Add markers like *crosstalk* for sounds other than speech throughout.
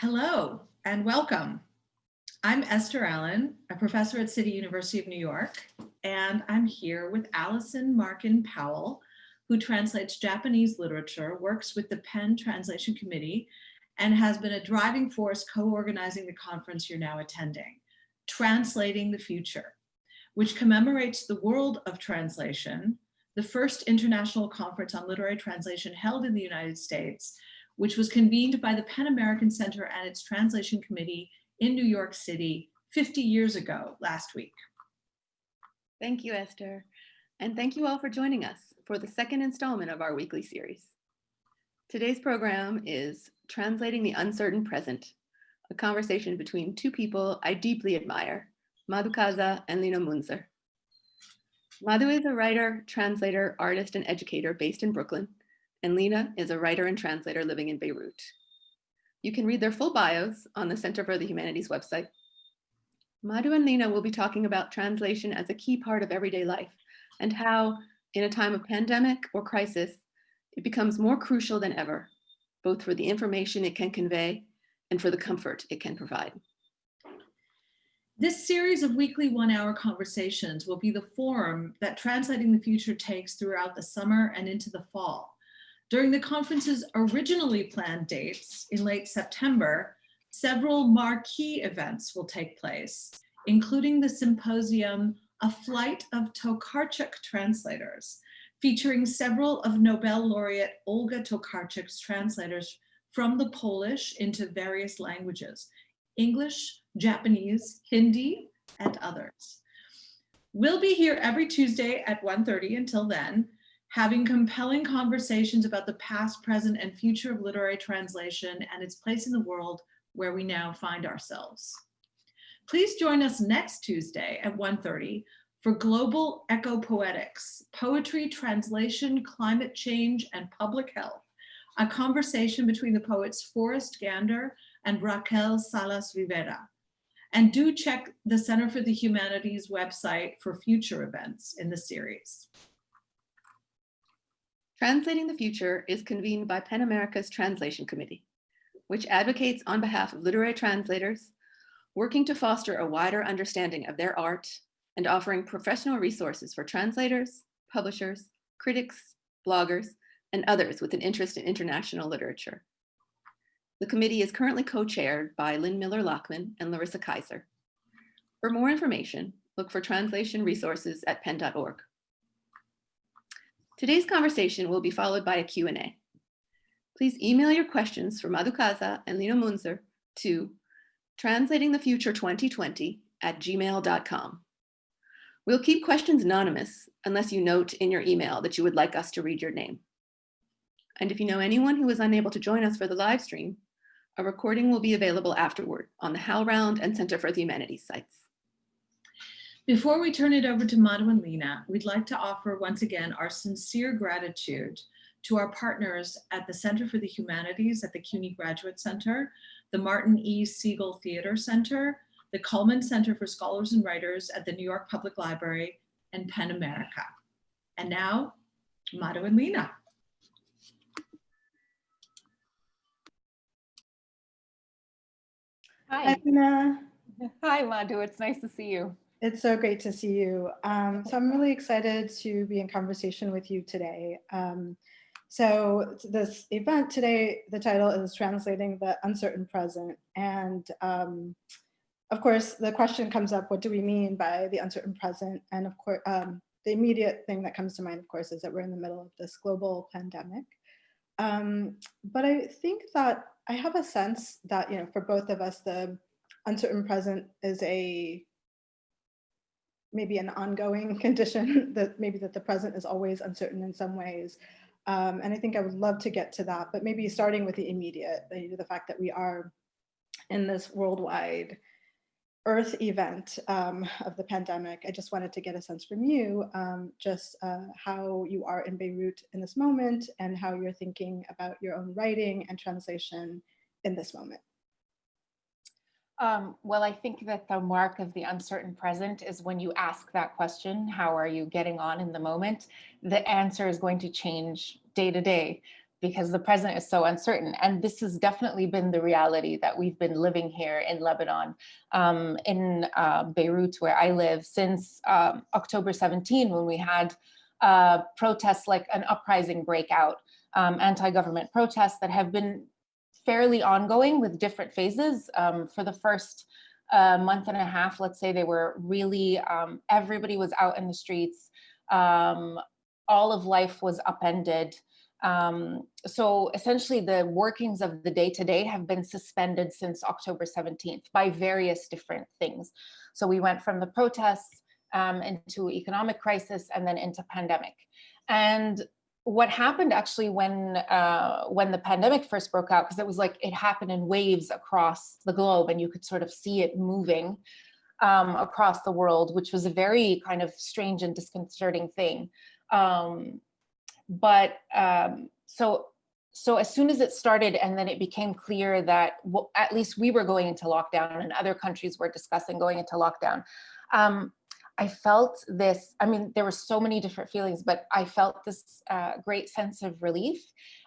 Hello and welcome. I'm Esther Allen, a professor at City University of New York, and I'm here with Allison Markin Powell, who translates Japanese literature, works with the PEN Translation Committee, and has been a driving force co-organizing the conference you're now attending, Translating the Future, which commemorates the world of translation, the first international conference on literary translation held in the United States which was convened by the PEN American Center and its translation committee in New York City 50 years ago last week. Thank you, Esther. And thank you all for joining us for the second installment of our weekly series. Today's program is Translating the Uncertain Present, a conversation between two people I deeply admire, Madhu Kaza and Lina Mounzer. Madhu is a writer, translator, artist, and educator based in Brooklyn and Lina is a writer and translator living in Beirut. You can read their full bios on the Center for the Humanities website. Madhu and Lina will be talking about translation as a key part of everyday life and how, in a time of pandemic or crisis, it becomes more crucial than ever, both for the information it can convey and for the comfort it can provide. This series of weekly one hour conversations will be the forum that Translating the Future takes throughout the summer and into the fall. During the conference's originally planned dates in late September, several marquee events will take place, including the symposium, A Flight of Tokarczuk Translators, featuring several of Nobel laureate Olga Tokarczuk's translators from the Polish into various languages, English, Japanese, Hindi, and others. We'll be here every Tuesday at 1.30 until then, having compelling conversations about the past, present, and future of literary translation and its place in the world where we now find ourselves. Please join us next Tuesday at 1.30 for Global Ecopoetics, Poetry, Translation, Climate Change, and Public Health, a conversation between the poets Forrest Gander and Raquel Salas Rivera. And do check the Center for the Humanities website for future events in the series. Translating the Future is convened by PEN America's Translation Committee, which advocates on behalf of literary translators, working to foster a wider understanding of their art and offering professional resources for translators, publishers, critics, bloggers, and others with an interest in international literature. The committee is currently co-chaired by Lynn Miller-Lachmann and Larissa Kyzer. For more information, look for translation resources at pen.org. Today's conversation will be followed by a Q&A. Please email your questions for Madhu Kaza and Lina Mounzer to translatingthefuture2020 at gmail.com. We'll keep questions anonymous unless you note in your email that you would like us to read your name. And if you know anyone who was unable to join us for the live stream, a recording will be available afterward on the HowlRound and Center for the Humanities sites. Before we turn it over to Madhu and Lina, we'd like to offer once again our sincere gratitude to our partners at the Center for the Humanities at the CUNY Graduate Center, the Martin E. Segal Theater Center, the Cullman Center for Scholars and Writers at the New York Public Library, and PEN America. And now, Madhu and Lina. Hi. Hi, Hi, Madhu. It's nice to see you. It's so great to see you. Um, so I'm really excited to be in conversation with you today. Um, so this event today, the title is Translating the Uncertain Present. And um, of course, the question comes up, what do we mean by the uncertain present? And of course, um, the immediate thing that comes to mind, of course, is that we're in the middle of this global pandemic. Um, but I think that I have a sense that, you know, for both of us, the uncertain present is a maybe an ongoing *laughs* condition that maybe that the present is always uncertain in some ways. Um, and I think I would love to get to that, but maybe starting with the immediate, the, the fact that we are in this worldwide earth event um, of the pandemic. I just wanted to get a sense from you, um, just uh, how you are in Beirut in this moment and how you're thinking about your own writing and translation in this moment. Um, well, I think that the mark of the uncertain present is when you ask that question, how are you getting on in the moment? The answer is going to change day to day. because the present is so uncertain. And this has definitely been the reality that we've been living here in Lebanon, um, in uh, Beirut, where I live, since um, October 17, when we had uh, protests like an uprising breakout, um, anti-government protests that have been fairly ongoing with different phases. Um, for the first uh, month and a half, let's say they were really, um, everybody was out in the streets. Um, all of life was upended. Um, so essentially the workings of the day to day have been suspended since October 17th by various different things. So we went from the protests um, into economic crisis and then into pandemic. And what happened actually when uh, when the pandemic first broke out, because it was like it happened in waves across the globe and you could sort of see it moving um, across the world, which was a very kind of strange and disconcerting thing. Um, but um, so so as soon as it started and then it became clear that well, at least we were going into lockdown and other countries were discussing going into lockdown, um, I felt this, I mean, there were so many different feelings, but I felt this uh, great sense of relief.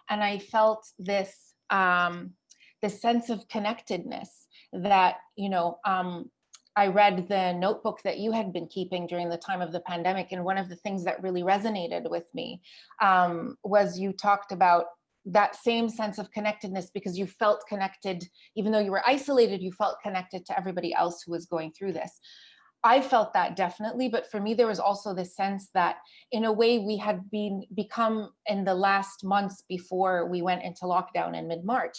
And I felt this, um, this sense of connectedness that, you know, um, I read the notebook that you had been keeping during the time of the pandemic. And one of the things that really resonated with me um, was you talked about that same sense of connectedness because you felt connected, even though you were isolated, you felt connected to everybody else who was going through this. I felt that definitely, but for me, there was also this sense that in a way we had been become in the last months before we went into lockdown in mid-March,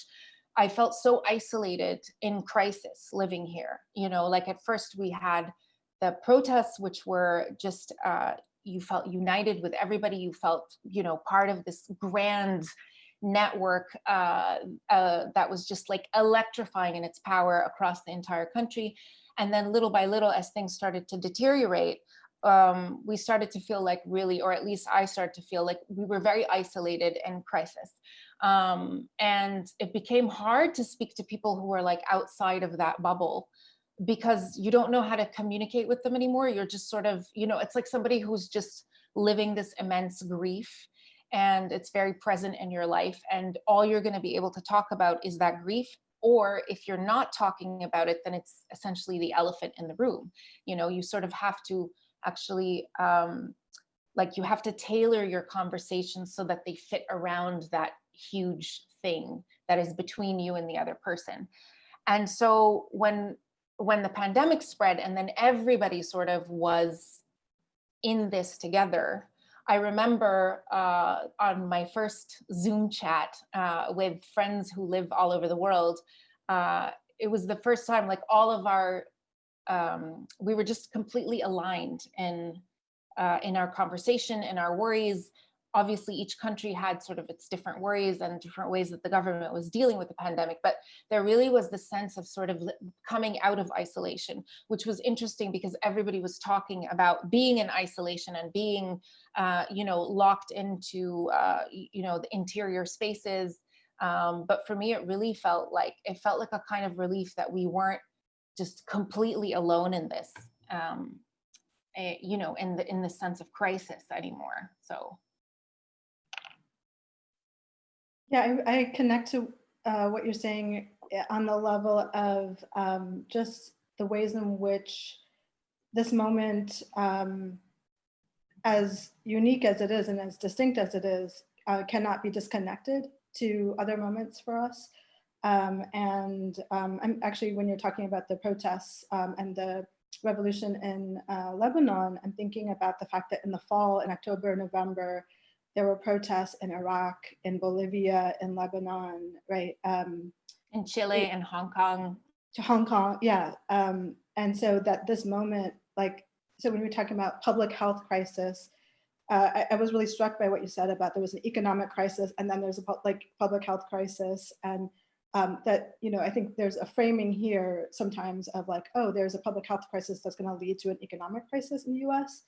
I felt so isolated in crisis living here. You know, like at first we had the protests, which were just, uh, you felt united with everybody, you felt, you know, part of this grand network uh, uh, that was just like electrifying in its power across the entire country. And then little by little, as things started to deteriorate, um, we started to feel like really, or at least I started to feel like we were very isolated and crisis. Um, and it became hard to speak to people who were like outside of that bubble because you don't know how to communicate with them anymore. You're just sort of, you know, it's like somebody who's just living this immense grief and it's very present in your life. And all you're going to be able to talk about is that grief or if you're not talking about it, then it's essentially the elephant in the room. You know, you sort of have to actually, um, like you have to tailor your conversations so that they fit around that huge thing that is between you and the other person. And so when when the pandemic spread and then everybody sort of was in this together, I remember uh, on my first Zoom chat uh, with friends who live all over the world, uh, it was the first time like all of our, um, we were just completely aligned in, uh, in our conversation, in our worries, obviously each country had sort of its different worries and different ways that the government was dealing with the pandemic, but there really was the sense of sort of coming out of isolation, which was interesting because everybody was talking about being in isolation and being, uh, you know, locked into, uh, you know, the interior spaces. Um, but for me, it really felt like, it felt like a kind of relief that we weren't just completely alone in this, um, eh, you know, in the, in the sense of crisis anymore, so. Yeah, I, I connect to uh, what you're saying eh, on the level of um, just the ways in which this moment, um, as unique as it is and as distinct as it is, uh, cannot be disconnected to other moments for us. Um, and um, I'm actually, when you're talking about the protests um, and the revolution in uh, Lebanon, I'm thinking about the fact that in the fall, in October, November, there were protests in Iraq, in Bolivia, in Lebanon, right? Um, in Chile and Hong Kong. To Hong Kong, yeah. Um, and so that this moment, like, so when we are talking about public health crisis, uh, I, I, was really struck by what you said about there was an economic crisis and then there's a like public health crisis and um, that, you know, I think there's a framing here sometimes of like, oh, there's a public health crisis that's going to lead to an economic crisis in the US.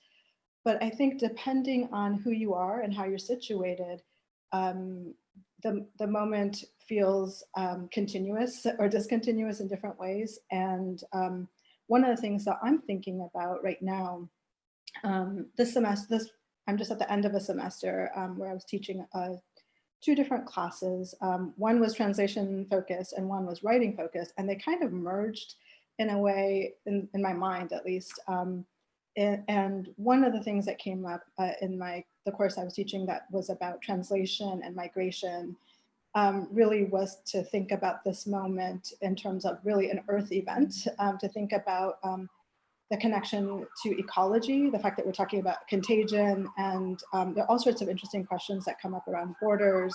But I think depending on who you are and how you're situated, um, the, the moment feels um, continuous or discontinuous in different ways. And um, one of the things that I'm thinking about right now, um, this semester, this I'm just at the end of a semester um, where I was teaching a two different classes. Um, one was translation focused and one was writing focused, and they kind of merged in a way, in, in my mind at least. Um, and, one of the things that came up uh, in my the course I was teaching that was about translation and migration um, really was to think about this moment in terms of really an earth event, um, to think about um, the connection to ecology, the fact that we're talking about contagion, and um, there are all sorts of interesting questions that come up around borders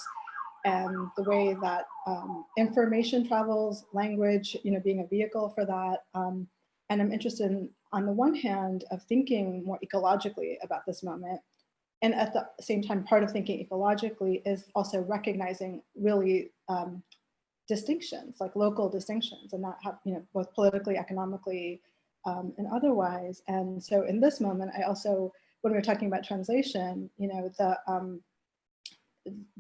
and the way that um, information travels, language, you know, being a vehicle for that. And I'm interested in, on the one hand, of thinking more ecologically about this moment, and at the same time, part of thinking ecologically is also recognizing really um, distinctions, like local distinctions, and not have, you know, both politically, economically, um, and otherwise. And so in this moment, I also, when we were talking about translation, you know, the, um,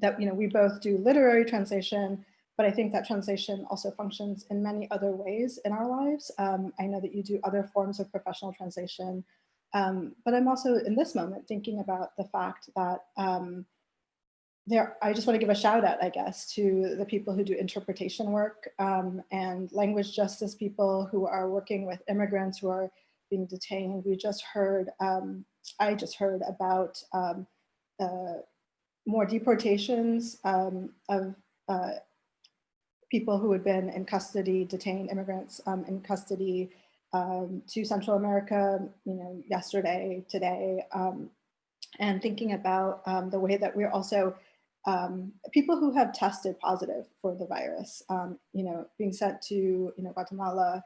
that, you know, we both do literary translation, but I think that translation also functions in many other ways in our lives. Um, I know that you do other forms of professional translation, um, but I'm also in this moment thinking about the fact that um, there, I just want to give a shout out, I guess, to the people who do interpretation work um, and language justice people who are working with immigrants who are being detained. We just heard, um, I just heard about um, uh, more deportations of uh, people who had been in custody, detained immigrants um, in custody um, to Central America, you know, yesterday, today, um, and thinking about um, the way that we're also um, people who have tested positive for the virus, you know, being sent to, you know, Guatemala.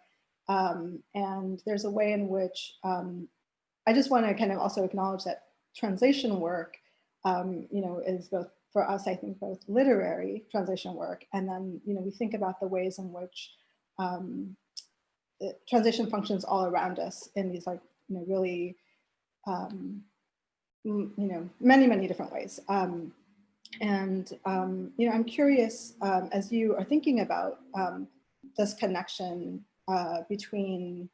And there's a way in which I just want to kind of also acknowledge that translation work, you know, is both for us, I think both literary translation work, and then, you know, we think about the ways in which um, translation functions all around us in these like, you know, really, um, you know, many, many different ways. Um, and, um, you know, I'm curious, um, as you are thinking about um, this connection uh, between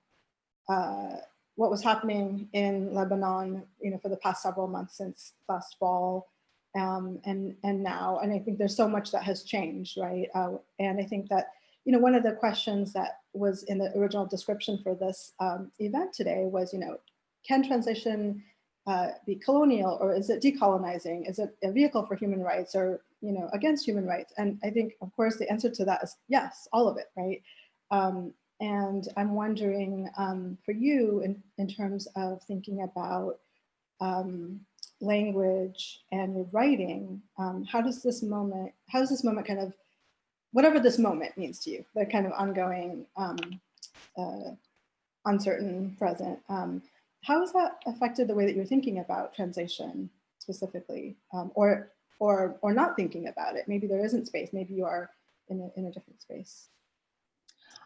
uh, what was happening in Lebanon, you know, for the past several months since last fall, um, and and now, and I think there's so much that has changed, right? Uh, and I think that you know, one of the questions that was in the original description for this um, event today was, you know, can transition uh, be colonial or is it decolonizing? Is it a vehicle for human rights or, you know, against human rights? And I think, of course, the answer to that is yes, all of it, right? Um, and I'm wondering um, for you in, in terms of thinking about um, language and your writing, um, how does this moment, how does this moment kind of whatever this moment means to you, the kind of ongoing, um, uh, uncertain present. Um, how has that affected the way that you're thinking about translation specifically, um, or or or not thinking about it? Maybe there isn't space. Maybe you are in a in a different space.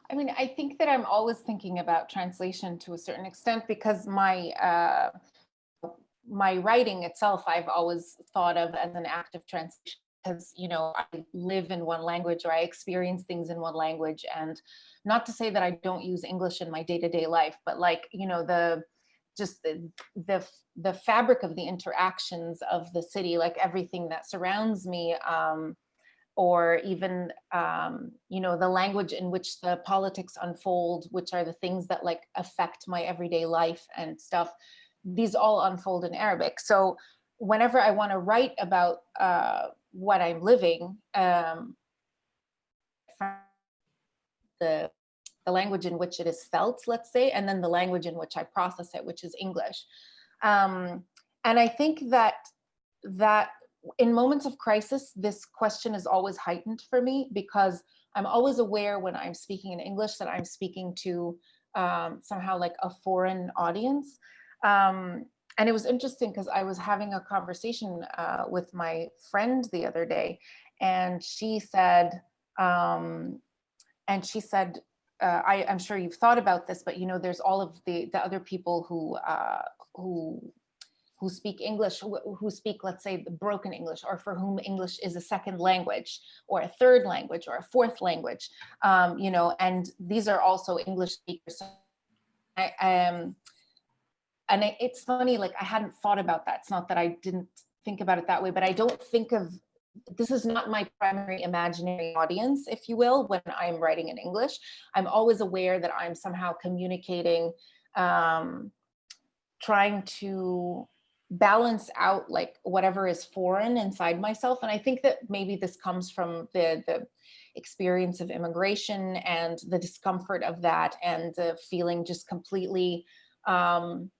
I mean, I think that I'm always thinking about translation to a certain extent because my uh, my writing itself, I've always thought of as an act of translation because you know I live in one language or I experience things in one language and not to say that I don't use English in my day-to-day -day life but like you know the just the, the the fabric of the interactions of the city like everything that surrounds me um, or even um, you know the language in which the politics unfold which are the things that like affect my everyday life and stuff these all unfold in Arabic so whenever I want to write about uh, what I'm living, um, the, the language in which it is felt, let's say, and then the language in which I process it, which is English. Um, and I think that that in moments of crisis, this question is always heightened for me because I'm always aware when I'm speaking in English that I'm speaking to um, somehow like a foreign audience. Um, and it was interesting because I was having a conversation uh, with my friend the other day, and she said, um, and she said, uh, I, am sure you've thought about this, but you know, there's all of the the other people who uh, who who speak English, who, speak, let's say, the broken English, or for whom English is a second language, or a third language, or a fourth language, um, you know, and these are also English speakers. I, um, and it's funny, like I hadn't thought about that. It's not that I didn't think about it that way, but I don't think of this is not my primary imaginary audience, if you will, when I'm writing in English. I'm always aware that I'm somehow communicating, um, trying to balance out like whatever is foreign inside myself. And I think that maybe this comes from the, the experience of immigration and the discomfort of that and the feeling just completely um,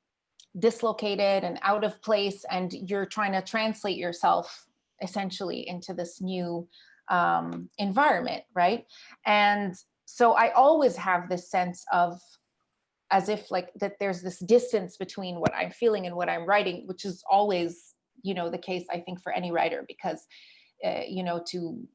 dislocated and out of place. And you're trying to translate yourself essentially into this new um, environment, right? And so I always have this sense of as if like that there's this distance between what I'm feeling and what I'm writing, which is always, you know, the case, I think, for any writer, because, uh, you know, to,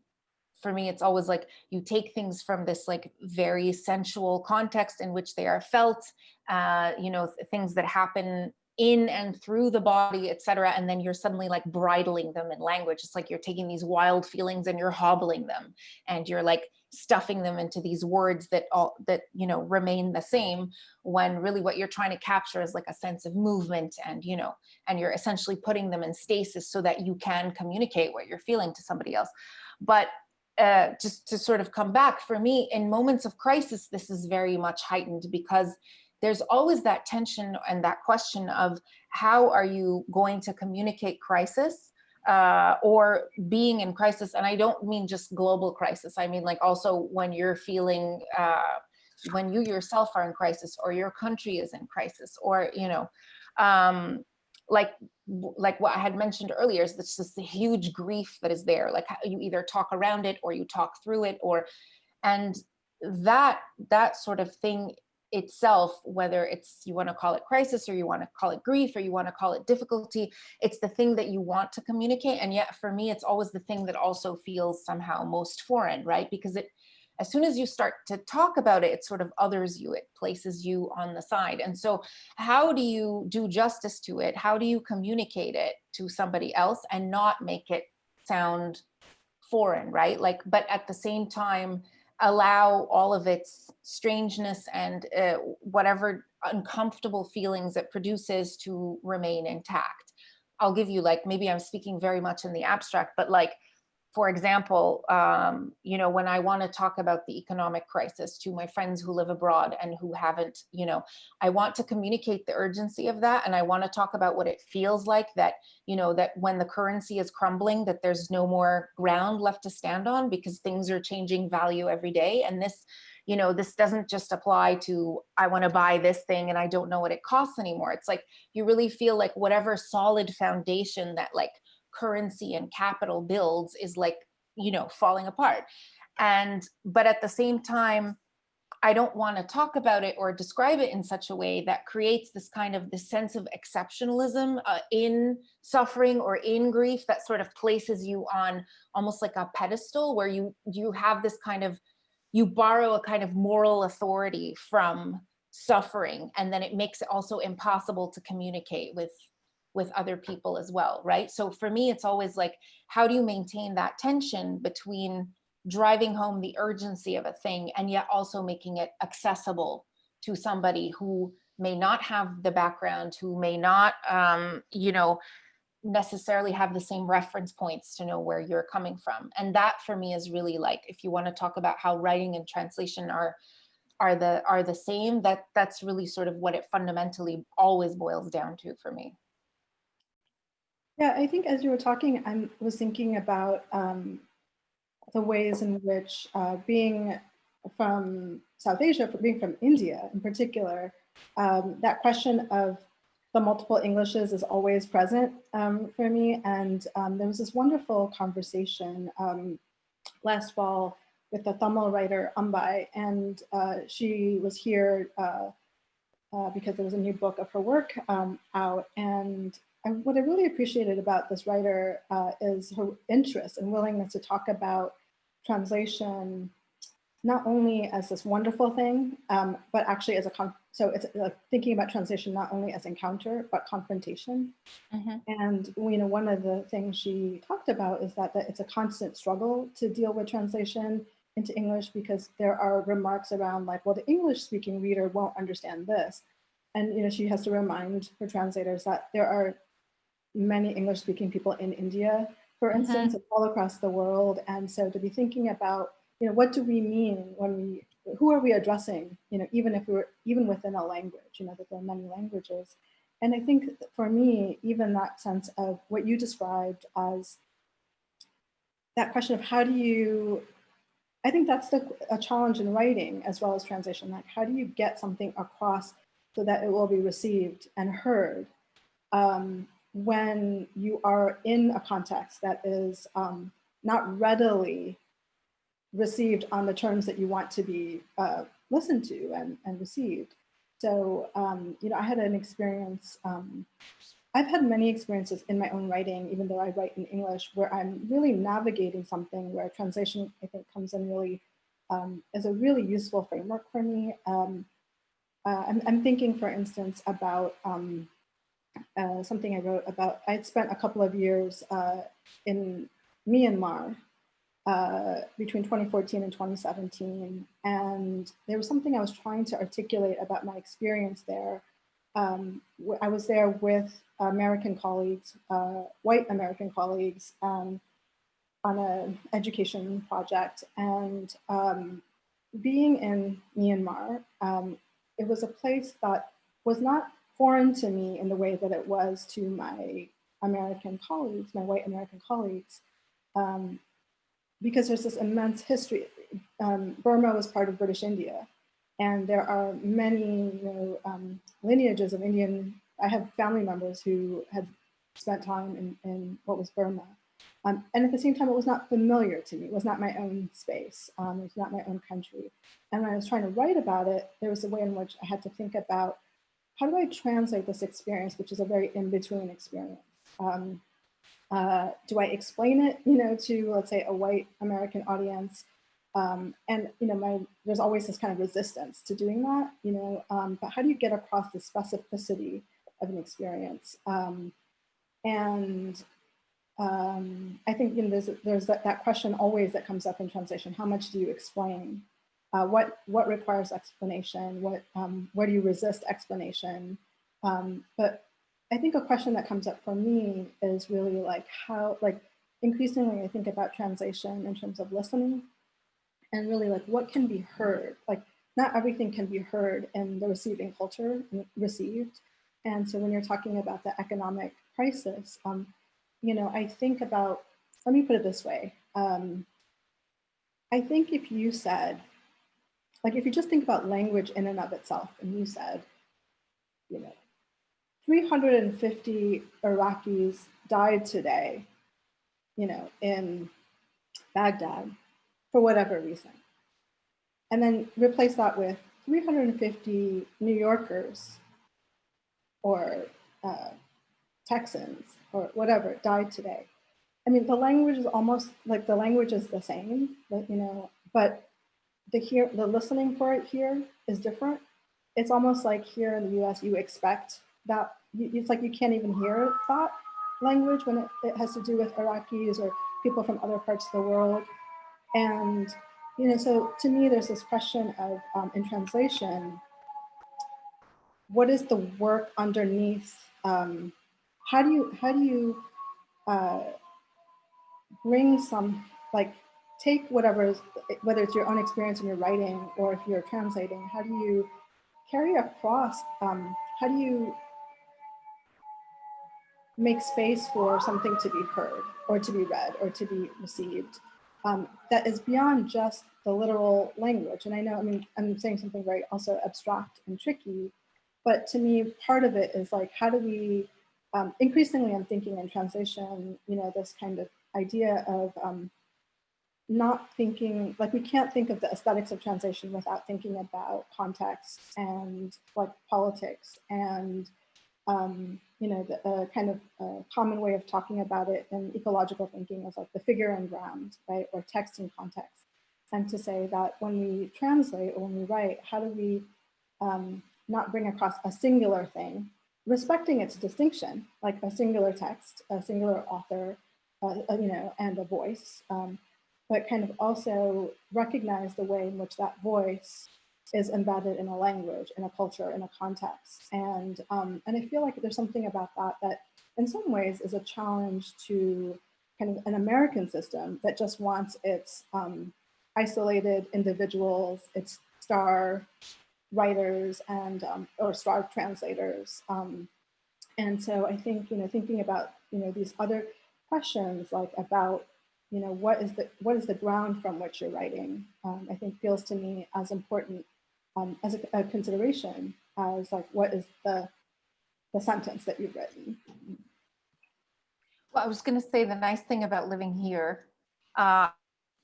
for me, it's always like you take things from this like very sensual context in which they are felt, uh, you know, th things that happen in and through the body, etc. And then you're suddenly like bridling them in language. It's like you're taking these wild feelings and you're hobbling them and you're like stuffing them into these words that all that you know remain the same when really what you're trying to capture is like a sense of movement and you know and you're essentially putting them in stasis so that you can communicate what you're feeling to somebody else but uh, just to sort of come back for me in moments of crisis this is very much heightened because there's always that tension and that question of how are you going to communicate crisis uh, or being in crisis. And I don't mean just global crisis. I mean like also when you're feeling, uh, when you yourself are in crisis or your country is in crisis or, you know, um, like like what I had mentioned earlier is this this huge grief that is there. Like you either talk around it or you talk through it or, and that that sort of thing itself, whether it's you want to call it crisis or you want to call it grief or you want to call it difficulty, it's the thing that you want to communicate. And yet for me, it's always the thing that also feels somehow most foreign, right? Because it, as soon as you start to talk about it, it sort of others you, it places you on the side. And so how do you do justice to it? How do you communicate it to somebody else and not make it sound foreign, right? Like, but at the same time, allow all of its strangeness and uh, whatever uncomfortable feelings it produces to remain intact. I'll give you like, maybe I'm speaking very much in the abstract, but like for example, um, you know, when I want to talk about the economic crisis to my friends who live abroad and who haven't, you know, I want to communicate the urgency of that. And I want to talk about what it feels like that, you know, that when the currency is crumbling, that there's no more ground left to stand on because things are changing value every day. And this, you know, this doesn't just apply to, I want to buy this thing and I don't know what it costs anymore. It's like, you really feel like whatever solid foundation that like currency and capital builds is like, you know, falling apart. And, but at the same time, I don't want to talk about it or describe it in such a way that creates this kind of this sense of exceptionalism uh, in suffering or in grief that sort of places you on almost like a pedestal where you you have this kind of you borrow a kind of moral authority from suffering and then it makes it also impossible to communicate with with other people as well, right? So for me, it's always like, how do you maintain that tension between driving home the urgency of a thing and yet also making it accessible to somebody who may not have the background, who may not, um, you know, necessarily have the same reference points to know where you're coming from. And that for me is really like, if you want to talk about how writing and translation are are the are the same, that that's really sort of what it fundamentally always boils down to for me. Yeah, I think as you were talking, I was thinking about um, the ways in which uh, being from South Asia, being from India in particular, um, that question of the multiple Englishes is always present um, for me. And um, there was this wonderful conversation um, last fall with the Tamil writer Ambai, and uh, she was here uh, uh, because there was a new book of her work um, out. And I, what I really appreciated about this writer uh, is her interest and willingness to talk about translation, not only as this wonderful thing, um, but actually as a, con so it's like thinking about translation not only as encounter, but confrontation. Mm -hmm. And you know, one of the things she talked about is that, that it's a constant struggle to deal with translation into English because there are remarks around like, well, the English speaking reader won't understand this. And you know, she has to remind her translators that there are many English speaking people in India for Mhm. instance, all across the world. And so to be thinking about, you know, what do we mean when we, who are we addressing, you know, even if we're, even within a language, you know, that there are many languages. And I think for me, even that sense of what you described as that question of how do you, I think that's the, a challenge in writing as well as translation. Like, how do you get something across so that it will be received and heard um, when you are in a context that is um, not readily received on the terms that you want to be uh, listened to and, and received. So, um, you know, I had an experience, um, I've had many experiences in my own writing, even though I write in English, where I'm really navigating something where translation, I think, comes in really um, as a really useful framework for me. Um, uh, I'm, I'm, thinking, for instance, about um, uh, something I wrote about. I'd spent a couple of years uh, in Myanmar uh, between 2014 and 2017. And there was something I was trying to articulate about my experience there. Um, I was there with American colleagues, uh, white American colleagues, um, on an education project. And um, being in Myanmar, um, it was a place that was not foreign to me in the way that it was to my American colleagues, my white American colleagues. Um, because there's this immense history. Um, Burma was part of British India, and there are many you know, um, lineages of Indian. I have family members who had spent time in, in what was Burma. Um, and at the same time, it was not familiar to me. It was not my own space. Um, it was not my own country. And when I was trying to write about it, there was a way in which I had to think about how do I translate this experience, which is a very in-between experience. Um, uh, do I explain it, you know, to let's say a white American audience? Um, and you know, my there's always this kind of resistance to doing that, you know. Um, but how do you get across the specificity of an experience? Um, and um, I think you know there's there's that, that question always that comes up in translation. How much do you explain? Uh, what what requires explanation? What um, where do you resist explanation? Um, but I think a question that comes up for me is really like how, like increasingly I think about translation in terms of listening and really like what can be heard. Like not everything can be heard in the receiving culture received. And so when you're talking about the economic crisis, um, you know, I think about, let me put it this way. Um, I think if you said, like if you just think about language in and of itself and you said, you know, 350 Iraqis died today, you know, in Baghdad for whatever reason. And then replace that with 350 New Yorkers or uh, Texans or whatever died today. I mean, the language is almost like the language is the same, but, you know, but the the listening for it here is different. It's almost like here in the US, you expect that it's like you can't even hear that language when it, it has to do with Iraqis or people from other parts of the world. And, you know, so to me, there's this question of, um, in translation, what is the work underneath? Um, how do you, how do you uh, bring some, like, take whatever, whether it's your own experience in your writing or if you're translating, how do you carry across, um, how do you make space for something to be heard or to be read or to be received um, that is beyond just the literal language. And I know, I mean, I'm saying something very also abstract and tricky, but to me, part of it is like, how do we, um, increasingly I'm thinking in translation, you know, this kind of idea of um, not thinking, like we can't think of the aesthetics of translation without thinking about context and like politics and um, you know, the uh, kind of uh, common way of talking about it in ecological thinking is like the figure and ground, right? Or text and context. And to say that when we translate or when we write, how do we um, not bring across a singular thing, respecting its distinction, like a singular text, a singular author, uh, uh you know, and a voice, um, but kind of also recognize the way in which that voice is embedded in a language, in a culture, in a context. And, um, and I feel like there's something about that that in some ways is a challenge to kind of an American system that just wants its um, isolated individuals, its star writers and um, or star translators. Um, and so I think you know thinking about you know these other questions like about you know what is the what is the ground from which you're writing um, I think feels to me as important um, as a, a consideration as like what is the the sentence that you've written. Well, I was going to say the nice thing about living here, uh,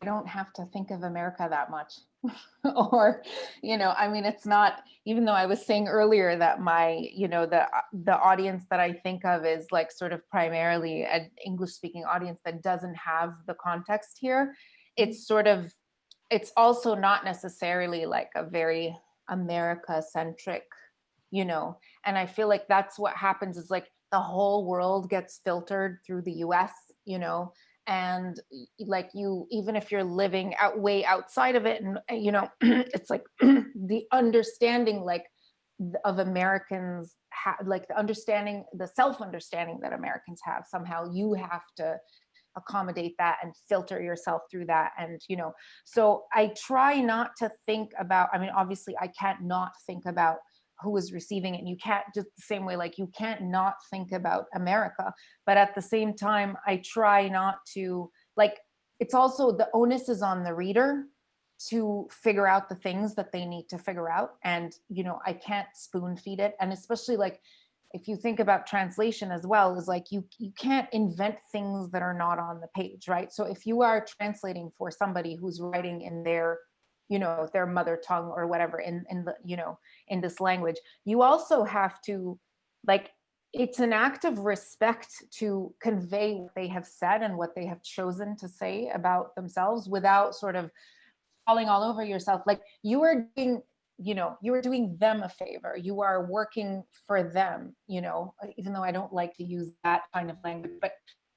I don't have to think of America that much. *laughs* or, you know, I mean, it's not, even though I was saying earlier that my, you know, the, the audience that I think of is like sort of primarily an English speaking audience that doesn't have the context here. It's sort of, it's also not necessarily like a very America centric, you know, and I feel like that's what happens is like the whole world gets filtered through the US, you know, and like you, even if you're living out way outside of it and, you know, *clears throat* it's like *clears throat* the understanding like of Americans, like the understanding, the self-understanding that Americans have, somehow you have to accommodate that and filter yourself through that and you know so i try not to think about i mean obviously i can't not think about who is receiving it and you can't just the same way like you can't not think about america but at the same time i try not to like it's also the onus is on the reader to figure out the things that they need to figure out and you know i can't spoon feed it and especially like if you think about translation as well is like you you can't invent things that are not on the page right? So if you are translating for somebody who's writing in their you know their mother tongue or whatever in in the you know in this language. You also have to like it's an act of respect to convey what they have said and what they have chosen to say about themselves without sort of falling all over yourself. Like you are doing you know you are doing them a favor. You are working for them you know even though i don't like to use that kind of language but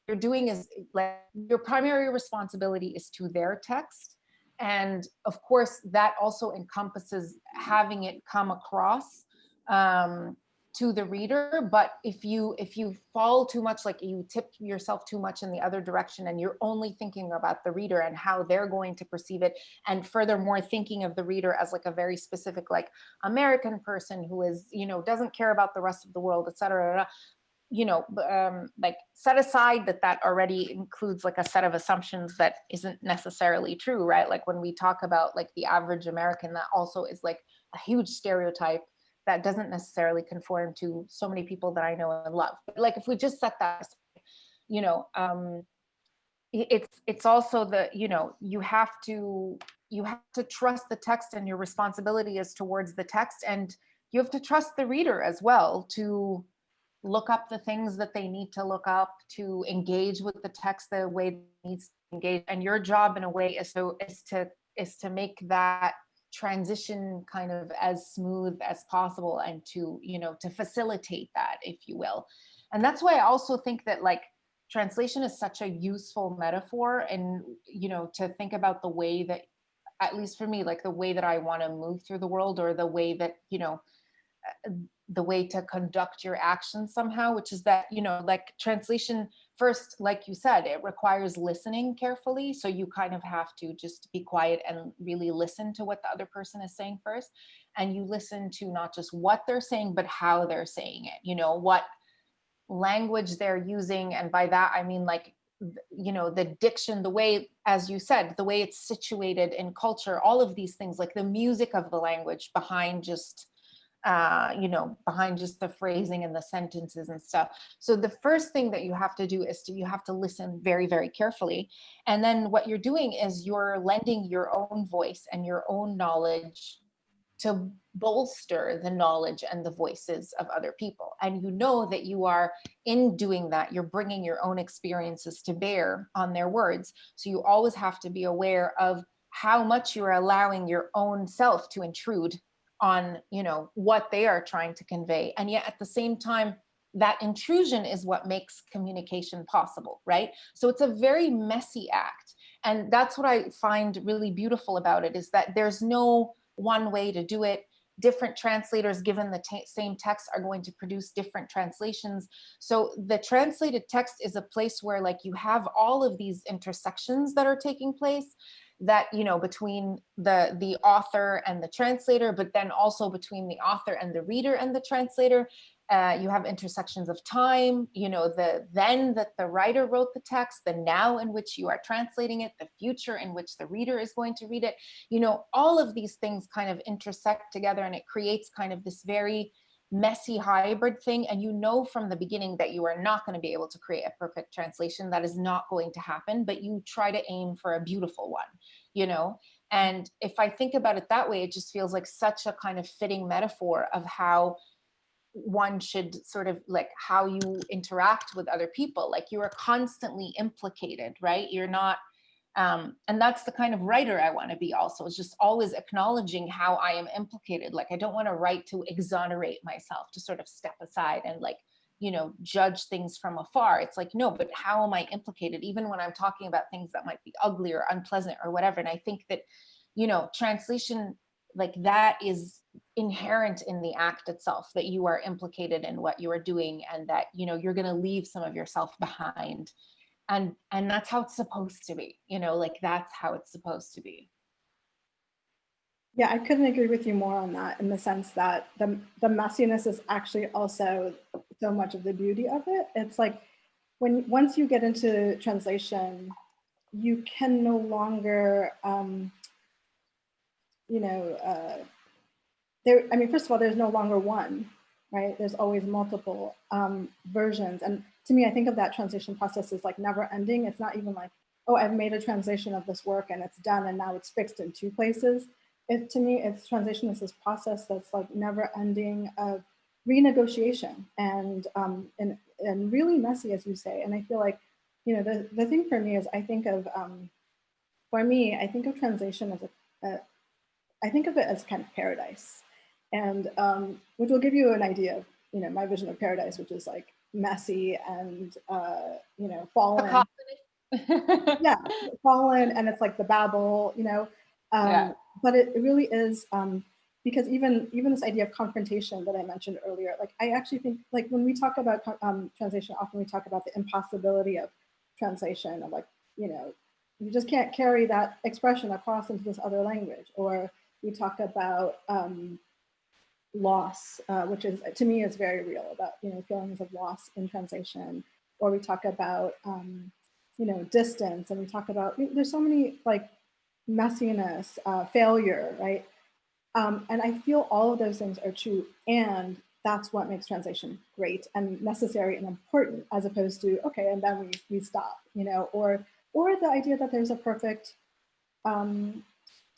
you're doing is like your primary responsibility is to their text and of course, that also encompasses having it come across um, to the reader. But if you if you fall too much, like you tip yourself too much in the other direction and you're only thinking about the reader and how they're going to perceive it, and furthermore, thinking of the reader as like a very specific, like American person who is, you know, doesn't care about the rest of the world, et cetera, you know, um, like set aside that that already includes like a set of assumptions that isn't necessarily true, right? Like when we talk about like the average American, that also is like a huge stereotype that doesn't necessarily conform to so many people that I know and love. But like if we just set that, aside, you know, um, it's it's also the you know you have to you have to trust the text and your responsibility is towards the text and you have to trust the reader as well to look up the things that they need to look up to engage with the text the way it needs to engage. And your job in a way is to is to is to make that transition kind of as smooth as possible and to you know to facilitate that if you will. And that's why i also think that like translation is such a useful metaphor and you know to think about the way that at least for me like the way that i want to move through the world or the way that you know the way to conduct your actions somehow, which is that, you know, like translation first, like you said, it requires listening carefully. So you kind of have to just be quiet and really listen to what the other person is saying first. And you listen to not just what they're saying, but how they're saying it, you know, what language they're using. And by that, I mean like, you know, the diction, the way, as you said, the way it's situated in culture, all of these things, like the music of the language behind just uh, you know, behind just the phrasing and the sentences and stuff. So the first thing that you have to do is to, you have to listen very, very carefully. And then what you're doing is you're lending your own voice and your own knowledge to bolster the knowledge and the voices of other people. And you know that you are in doing that, you're bringing your own experiences to bear on their words. So you always have to be aware of how much you're allowing your own self to intrude on you know what they are trying to convey. And yet at the same time that intrusion is what makes communication possible right? So it's a very messy act. And that's what i find really beautiful about it is that there's no one way to do it. Different translators given the same text are going to produce different translations. So the translated text is a place where like you have all of these intersections that are taking place that you know between the the author and the translator but then also between the author and the reader and the translator. Uh, you have intersections of time you know the then that the writer wrote the text the now in which you are translating it the future in which the reader is going to read it. You know all of these things kind of intersect together and it creates kind of this very messy hybrid thing and you know from the beginning that you are not going to be able to create a perfect translation that is not going to happen but you try to aim for a beautiful one you know? And if i think about it that way it just feels like such a kind of fitting metaphor of how one should sort of like how you interact with other people. Like you are constantly implicated right? You're not um, and that's the kind of writer I want to be also is just always acknowledging how I am implicated. Like I don't want to write to exonerate myself, to sort of step aside and like, you know, judge things from afar. It's like, no, but how am I implicated? Even when I'm talking about things that might be ugly or unpleasant or whatever. And I think that, you know, translation like that is inherent in the act itself that you are implicated in what you are doing and that you know you're going to leave some of yourself behind and and that's how it's supposed to be you know like that's how it's supposed to be Yeah, I couldn't agree with you more on that in the sense that the, the messiness is actually also so much of the beauty of it. It's like when once you get into translation, you can no longer, um, you know, uh, there. I mean, first of all, there's no longer one, right? There's always multiple um, versions, and to me, I think of that translation process as like never ending. It's not even like, oh, I've made a translation of this work and it's done and now it's fixed in two places. It, to me, it's translation is this process that's like never ending of renegotiation and, um, and, and really messy, as you say. And I feel like, you know, the, the thing for me is I think of, um, for me, I think of translation as a, a I think of it as kind of paradise. And um, which will give you an idea of, you know, my vision of paradise, which is like messy and uh, you know fallen. yeah, fallen, and it's like the Babel, you know. Um, yeah. But it, it really is um, because even even this idea of confrontation that I mentioned earlier, like I actually think like when we talk about um, translation, often we talk about the impossibility of translation, of like you know you just can't carry that expression across into this other language, or we talk about um, loss, uh, which is to me is very real about you know feelings of loss in translation, or we talk about um, you know distance, and we talk about there's so many like messiness, uh, failure, right? Um, and I feel all of those things are true, and that's what makes translation great and necessary and important, as opposed to okay, and then we we stop, you know, or or the idea that there's a perfect um,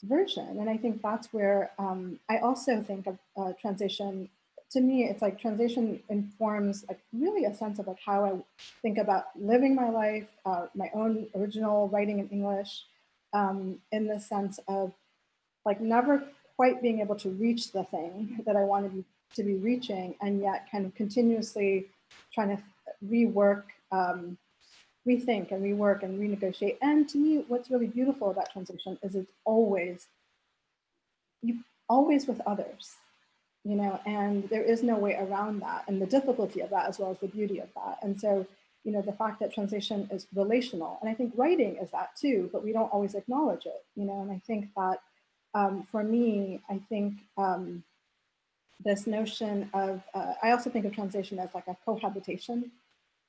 version. And I think that's where um, I also think of uh, translation. To me, it's like translation informs like really a sense of like how I think about living my life, uh, my own original writing in English, um, in the sense of like never quite being able to reach the thing that I wanted to be, reaching, and yet kind of continuously trying to rework um, rethink and rework and renegotiate. And to me, what's really beautiful about translation is it's always, you always with others, you know, and there is no way around that and the difficulty of that as well as the beauty of that. And so, you know, the fact that translation is relational, and I think writing is that too, but we don't always acknowledge it, you know, and I think that um, for me, I think um, this notion of, uh, I also think of translation as like a cohabitation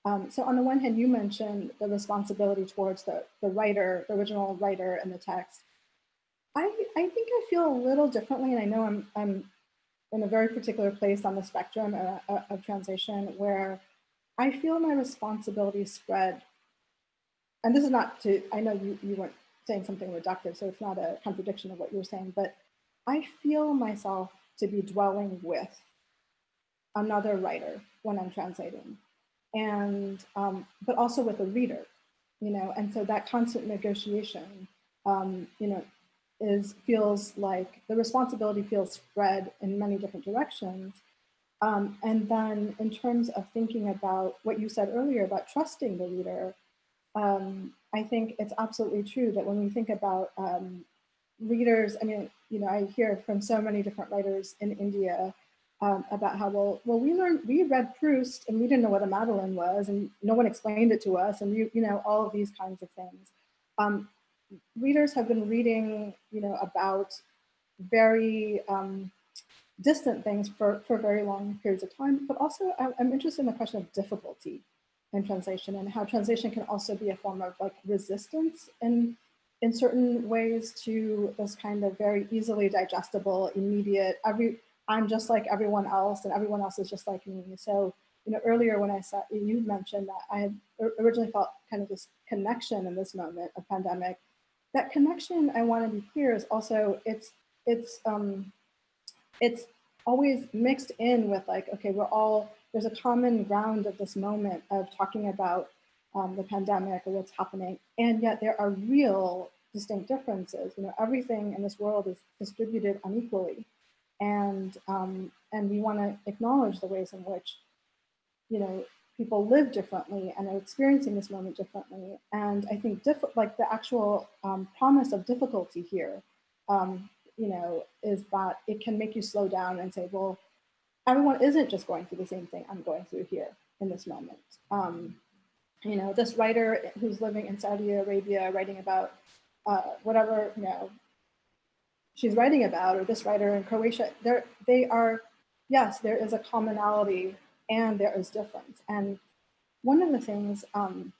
um, so on the one hand, you mentioned the responsibility towards the, the writer, the original writer and the text. I, I think I feel a little differently, and I know I'm, I'm in a very particular place on the spectrum of, uh, uh, of translation where I feel my responsibility spread. And this is not to, I know you, you weren't saying something reductive, so it's not a contradiction of what you're saying, but I feel myself to be dwelling with another writer when I'm translating and um, but also with a reader, you know, and so that constant negotiation, um, you know, is feels like the responsibility feels spread in many different directions. Um, and then in terms of thinking about what you said earlier about trusting the reader, um, I think it's absolutely true that when we think about, um, readers, I mean, you know, I hear from so many different writers in India um, about how, well, well, we learned, we read Proust and we didn't know what a Madeleine was and no one explained it to us and you, you know, all of these kinds of things. Um, readers have been reading, you know, about very um, distant things for, for very long periods of time, but also I'm, I'm interested in the question of difficulty in translation and how translation can also be a form of like resistance in, in certain ways to this kind of very easily digestible, immediate, every, I'm just like everyone else and everyone else is just like me. So, you know, earlier when I said, you mentioned that I had originally felt kind of this connection in this moment of pandemic. That connection, I want to be clear, is also, it's, it's, um, it's always mixed in with like, okay, we're all, there's a common ground of this moment of talking about um, the pandemic or what's happening. And yet there are real distinct differences. You know, everything in this world is distributed unequally and um, and we want to acknowledge the ways in which you know people live differently and are experiencing this moment differently. And i think like the actual um, promise of difficulty here um, you know is that it can make you slow down and say well everyone isn't just going through the same thing i'm going through here in this moment. Um, you know this writer who's living in saudi arabia writing about uh, whatever you know she's writing about, or this writer in Croatia, there they are, yes, there is a commonality and there is difference. And one of the things um,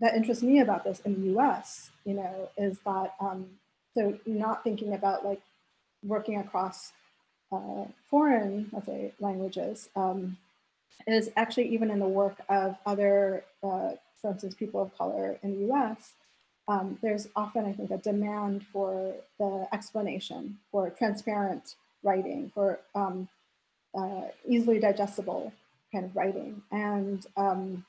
that interests me about this in the US, you know, is that, um, so not thinking about like working across uh, foreign, let's say, languages, um, is actually even in the work of other, uh, for instance, people of color in the US, um, there's often, I think, a demand for the explanation, for transparent writing, for um, uh, easily digestible kind of writing. And um,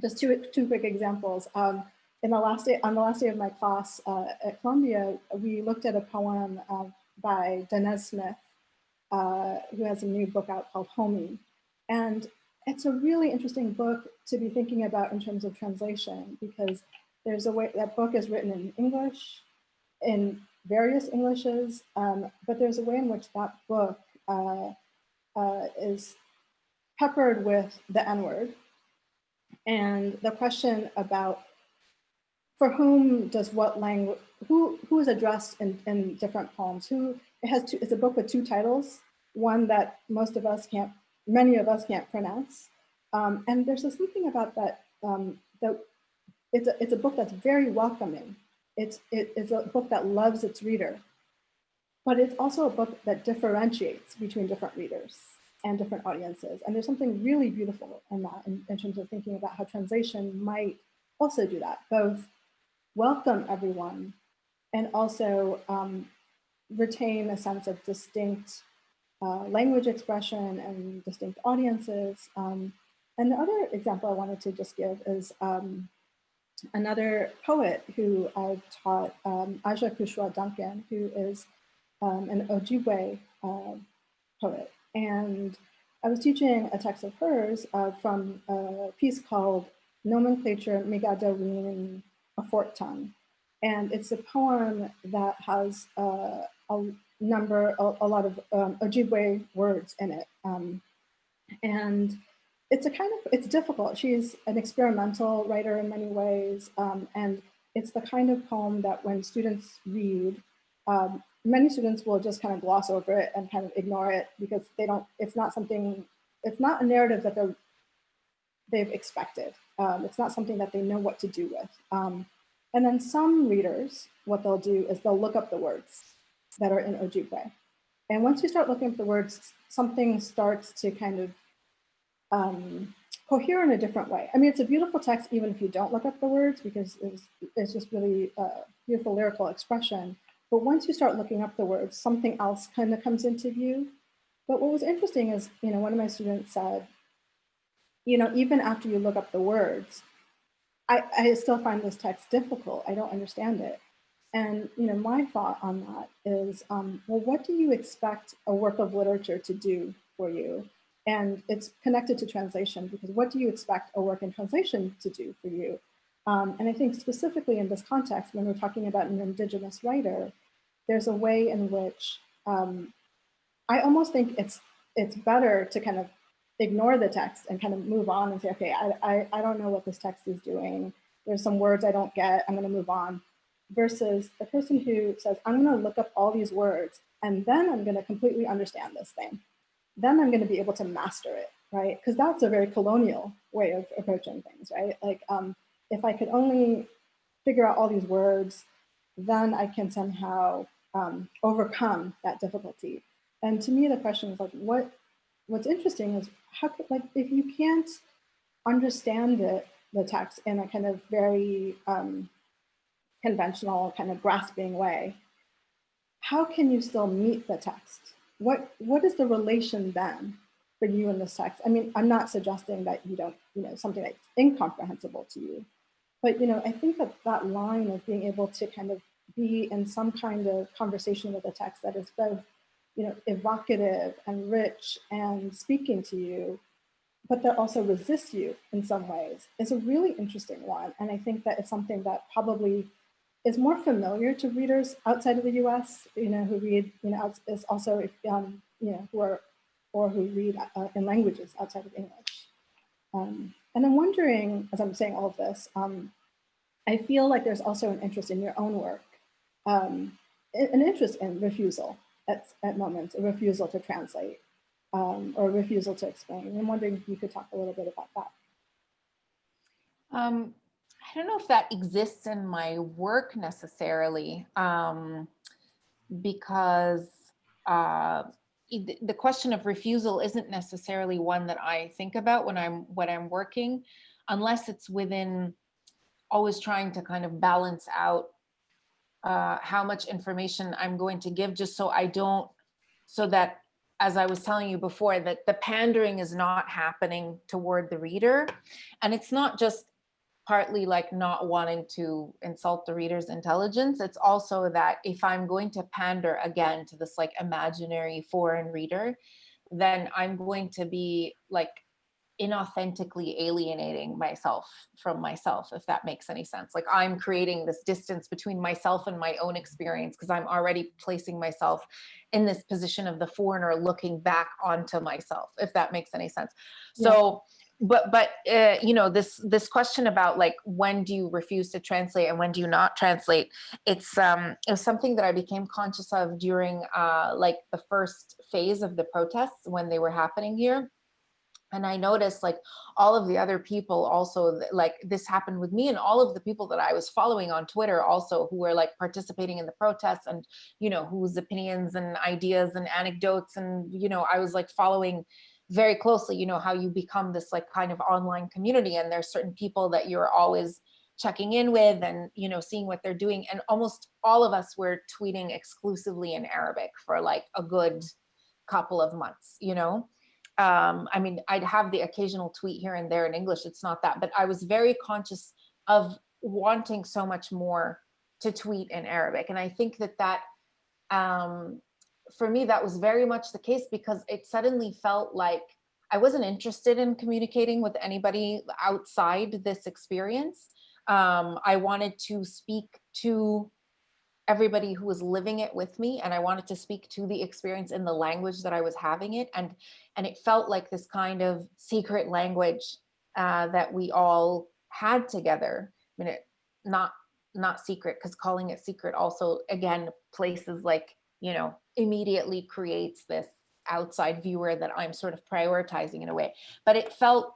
just two, two quick examples. Um, in the last day, on the last day of my class uh, at Columbia, we looked at a poem uh, by Danez Smith, uh, who has a new book out called Homie. And it's a really interesting book to be thinking about in terms of translation because there's a way, that book is written in English, in various Englishes, um, but there's a way in which that book uh, uh, is peppered with the N-word. And the question about for whom does what language, who, who is addressed in, in different poems? Who, it has two, it's a book with two titles, one that most of us can't, many of us can't pronounce. Um, and there's this something about that, um, that it's a, it's a book that's very welcoming. It's, it, it's a book that loves its reader, but it's also a book that differentiates between different readers and different audiences. And there's something really beautiful in that in, in terms of thinking about how translation might also do that, both welcome everyone and also um, retain a sense of distinct uh, language expression and distinct audiences. Um, and the other example I wanted to just give is um, another poet who I've taught, um, Aja Couchois Duncan, who is um, an Ojibwe uh, poet. And I was teaching a text of hers uh, from a piece called Nomenclature Fort Tongue. And it's a poem that has uh, a number, a, a lot of um, Ojibwe words in it. Um, and it's a kind of, it's difficult. She's an experimental writer in many ways. Um, and it's the kind of poem that when students read, um, many students will just kind of gloss over it and kind of ignore it because they don't, it's not something, it's not a narrative that they're, they've expected. Um, it's not something that they know what to do with. Um, and then some readers, what they'll do is they'll look up the words that are in Ojibwe. And once you start looking up the words, something starts to kind of um, cohere in a different way. I mean, it's a beautiful text, even if you don't look up the words, because it's, it's just really a beautiful lyrical expression. But once you start looking up the words, something else kind of comes into view. But what was interesting is, you know, one of my students said, you know, even after you look up the words, I, I still find this text difficult. I don't understand it. And, you know, my thought on that is, um, well, what do you expect a work of literature to do for you? And it's connected to translation because what do you expect a work in translation to do for you? Um, and I think specifically in this context, when we're talking about an indigenous writer, there's a way in which um, I almost think it's it's better to kind of ignore the text and kind of move on and say, okay, I, I, I don't know what this text is doing. There's some words I don't get, I'm gonna move on. Versus the person who says, I'm gonna look up all these words and then I'm gonna completely understand this thing. Then I'm gonna be able to master it, right? Because that's a very colonial way of approaching things, right? Like um, if I could only figure out all these words, then I can somehow um, overcome that difficulty. And to me, the question is like, what? What's interesting is how could like if you can't understand the the text in a kind of very um, conventional, kind of grasping way, how can you still meet the text? What what is the relation then for you in this text? I mean, I'm not suggesting that you don't, you know, something that's incomprehensible to you, but you know, I think that that line of being able to kind of be in some kind of conversation with a text that is both you know, evocative and rich and speaking to you, but that also resists you in some ways is a really interesting one. And I think that it's something that probably is more familiar to readers outside of the US, you know, who read, you know, is also, um, you know, who are, or who read uh, in languages outside of English. Um, and I'm wondering, as I'm saying all of this, um, I feel like there's also an interest in your own work, um, an interest in refusal, at, at moments, a refusal to translate um, or a refusal to explain. I'm wondering if you could talk a little bit about that. Um, I don't know if that exists in my work necessarily, um, because uh, the question of refusal isn't necessarily one that I think about when I'm when I'm working, unless it's within always trying to kind of balance out uh, how much information I'm going to give just so I don't, so that, as I was telling you before, that the pandering is not happening toward the reader. And it's not just partly like not wanting to insult the reader's intelligence. It's also that if I'm going to pander again to this like imaginary foreign reader, then I'm going to be like inauthentically alienating myself from myself, if that makes any sense. Like I'm creating this distance between myself and my own experience because I'm already placing myself in this position of the foreigner looking back onto myself, if that makes any sense. Yeah. But but uh, you know this this question about like when do you refuse to translate and when do you not translate it's um it was something that i became conscious of during uh like the first phase of the protests when they were happening here. And i noticed like all of the other people also like this happened with me and all of the people that i was following on twitter also who were like participating in the protests and you know whose opinions and ideas and anecdotes and you know i was like following very closely you know how you become this like kind of online community and there's certain people that you're always checking in with and you know seeing what they're doing and almost all of us were tweeting exclusively in arabic for like a good couple of months you know um, I mean, I'd have the occasional tweet here and there in English. It's not that, but I was very conscious of wanting so much more to tweet in Arabic. And I think that that, um, for me, that was very much the case because it suddenly felt like I wasn't interested in communicating with anybody outside this experience. Um, I wanted to speak to everybody who was living it with me and I wanted to speak to the experience in the language that I was having it and and it felt like this kind of secret language uh, that we all had together. I mean, it, not not secret because calling it secret also again places like you know immediately creates this outside viewer that I'm sort of prioritizing in a way. But it felt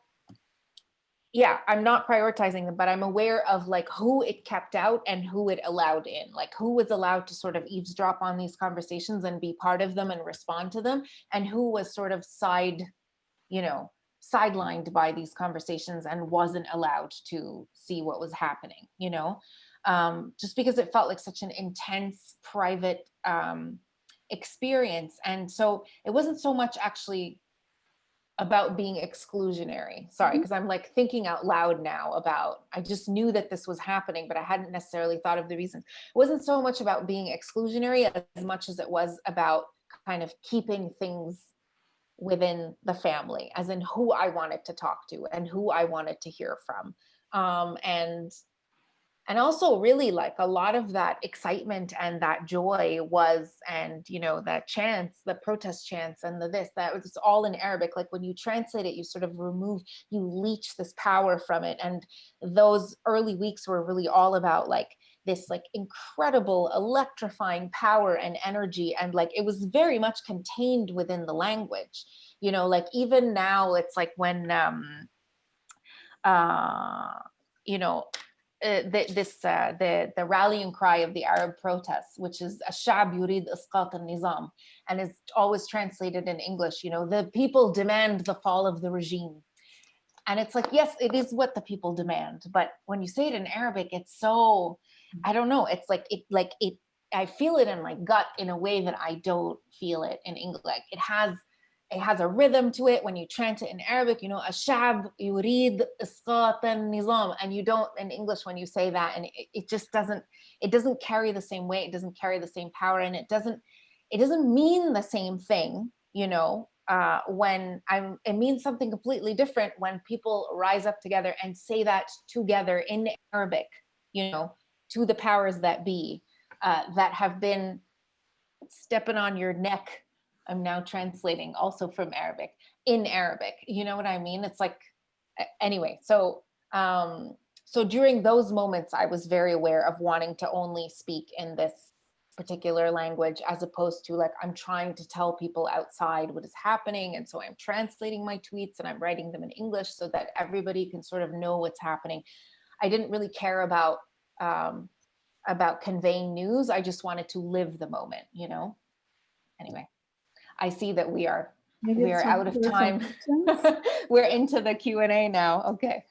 yeah, I'm not prioritizing them, but I'm aware of like who it kept out and who it allowed in, like who was allowed to sort of eavesdrop on these conversations and be part of them and respond to them, and who was sort of side, you know, sidelined by these conversations and wasn't allowed to see what was happening, you know, um, just because it felt like such an intense private um, experience. And so it wasn't so much actually about being exclusionary. Sorry, because mm-hmm. I'm like thinking out loud now about, I just knew that this was happening, but I hadn't necessarily thought of the reasons. It wasn't so much about being exclusionary as much as it was about kind of keeping things within the family, as in who I wanted to talk to and who I wanted to hear from. Um, and and also really like a lot of that excitement and that joy was and you know that chants the protest chants and the this that was all in arabic like when you translate it you sort of remove you leech this power from it. And those early weeks were really all about like this like incredible electrifying power and energy and like it was very much contained within the language. You know like even now it's like when um uh you know uh, the, this uh, the the rallying cry of the Arab protests, which is "Ashab yurid isqat al-nizam," and is always translated in English. You know, the people demand the fall of the regime, and it's like, yes, it is what the people demand, but when you say it in Arabic, it's so I don't know. It's like it like it. I feel it in my gut in a way that I don't feel it in English. Like it has it has a rhythm to it. When you chant it in Arabic, you know, ashab yurid isqat nizam and you don't in English when you say that and it, it just doesn't it doesn't carry the same weight, it doesn't carry the same power and it doesn't it doesn't mean the same thing, you know, uh, when I'm it means something completely different when people rise up together and say that together in Arabic, you know, to the powers that be uh, that have been stepping on your neck I'm now translating also from Arabic in Arabic. You know what I mean? It's like, anyway, so um, so during those moments, I was very aware of wanting to only speak in this particular language as opposed to like I'm trying to tell people outside what is happening. And so I'm translating my tweets and I'm writing them in English so that everybody can sort of know what's happening. I didn't really care about um, about conveying news. I just wanted to live the moment, you know? Anyway. I see that we are Maybe we are out of time. *laughs* We're into the Q and A now. Okay.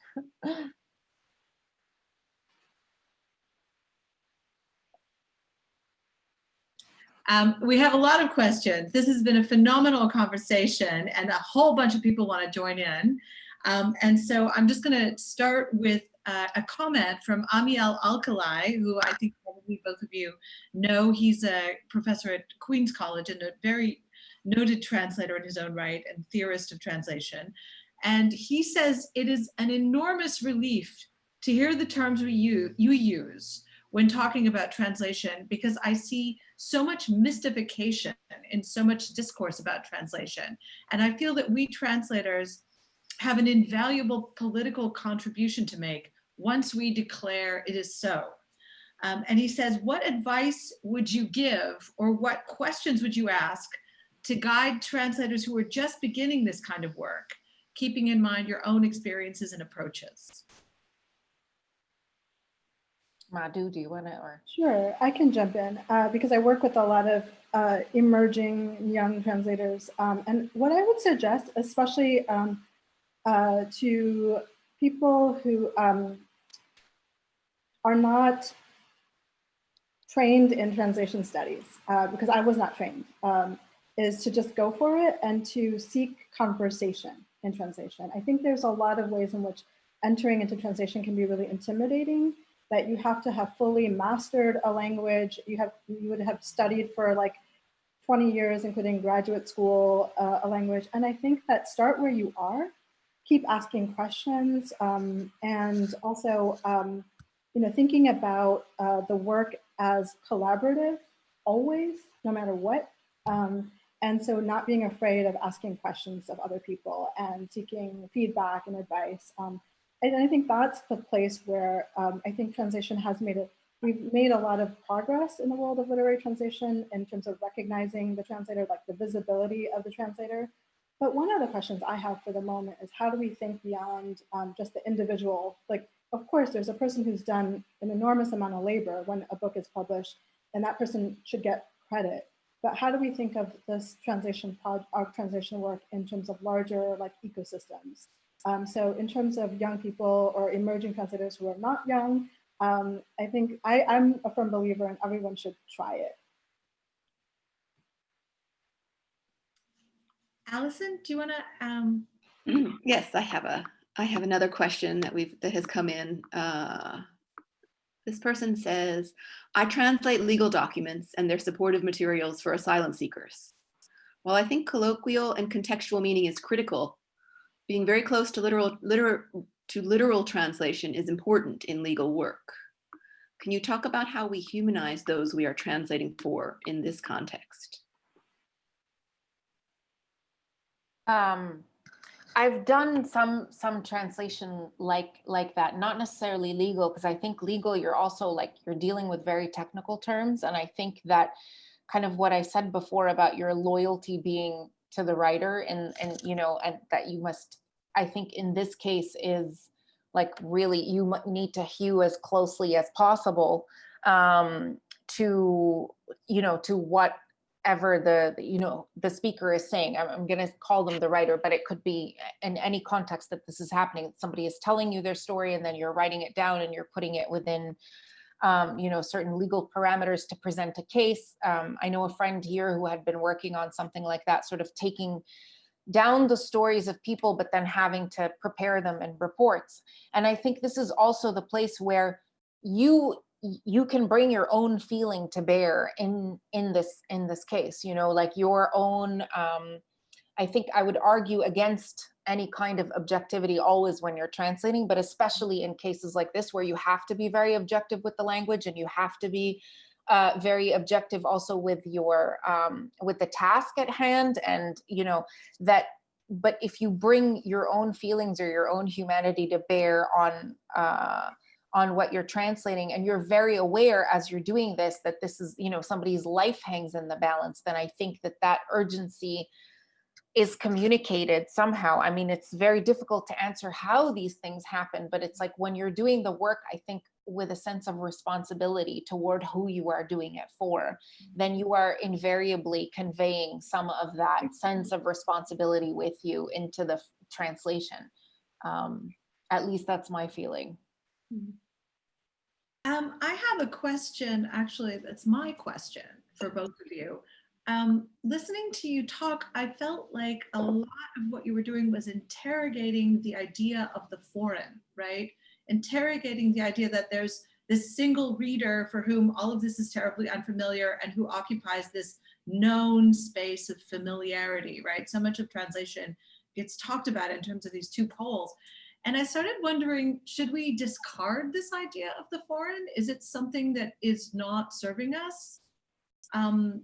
Um, we have a lot of questions. This has been a phenomenal conversation and a whole bunch of people want to join in. Um, and so I'm just going to start with uh, a comment from Ammiel Alcalay, who I think probably both of you know. He's a professor at Queen's College and a very noted translator in his own right and theorist of translation. And he says it is an enormous relief to hear the terms we use, you use when talking about translation because I see so much mystification in so much discourse about translation. And I feel that we translators have an invaluable political contribution to make once we declare it is so. Um, and he says, what advice would you give or what questions would you ask to guide translators who are just beginning this kind of work, keeping in mind your own experiences and approaches? Madhu, do you want to or? Sure, I can jump in uh, because I work with a lot of uh, emerging young translators. Um, and what I would suggest, especially um, uh, to people who um, are not trained in translation studies, uh, because I was not trained, um, is to just go for it and to seek conversation in translation. I think there's a lot of ways in which entering into translation can be really intimidating that you have to have fully mastered a language. You have you would have studied for like 20 years, including graduate school, uh, a language. And I think that start where you are, keep asking questions, um, and also, um, you know, thinking about uh, the work as collaborative, always, no matter what. Um, and so not being afraid of asking questions of other people and seeking feedback and advice. Um, and I think that's the place where um, I think translation has made it, we've made a lot of progress in the world of literary translation in terms of recognizing the translator, like the visibility of the translator. But one of the questions I have for the moment is how do we think beyond um, just the individual? Like, of course, there's a person who's done an enormous amount of labor when a book is published, and that person should get credit. But how do we think of this transition pod, our translation work in terms of larger like ecosystems? Um, so in terms of young people or emerging translators who are not young, um, I think I, I'm a firm believer and everyone should try it. Allison, do you want to? Um... *clears throat* Yes, I have a I have another question that we've that has come in. Uh, this person says, I translate legal documents and their supportive materials for asylum seekers. While I think colloquial and contextual meaning is critical, being very close to literal, literal, to literal translation is important in legal work. Can you talk about how we humanize those we are translating for in this context? Um, I've done some some translation like like that, not necessarily legal, because I think legal you're also like you're dealing with very technical terms, and I think that kind of what I said before about your loyalty being to the writer and and you know and that you must I think in this case is like really you need to hew as closely as possible um, to you know to whatever the the, you know the speaker is saying. I'm, I'm going to call them the writer, but it could be in any context that this is happening. Somebody is telling you their story, and then you're writing it down and you're putting it within um, you know, certain legal parameters to present a case. Um, I know a friend here who had been working on something like that, sort of taking down the stories of people, but then having to prepare them in reports. And I think this is also the place where you you can bring your own feeling to bear in in this in this case you know like your own um i think i would argue against any kind of objectivity always when you're translating, but especially in cases like this where you have to be very objective with the language and you have to be uh, very objective also with your um, with the task at hand and you know that but if you bring your own feelings or your own humanity to bear on uh, on what you're translating and you're very aware as you're doing this that this is you know somebody's life hangs in the balance then i think that that urgency is communicated somehow. I mean, it's very difficult to answer how these things happen, but it's like when you're doing the work, I think with a sense of responsibility toward who you are doing it for, then you are invariably conveying some of that sense of responsibility with you into the translation. Um, at least that's my feeling. Um, I have a question, actually, that's my question for both of you. Um, listening to you talk, I felt like a lot of what you were doing was interrogating the idea of the foreign, right? Interrogating the idea that there's this single reader for whom all of this is terribly unfamiliar and who occupies this known space of familiarity, right? So much of translation gets talked about in terms of these two poles. And I started wondering, should we discard this idea of the foreign? Is it something that is not serving us? Um,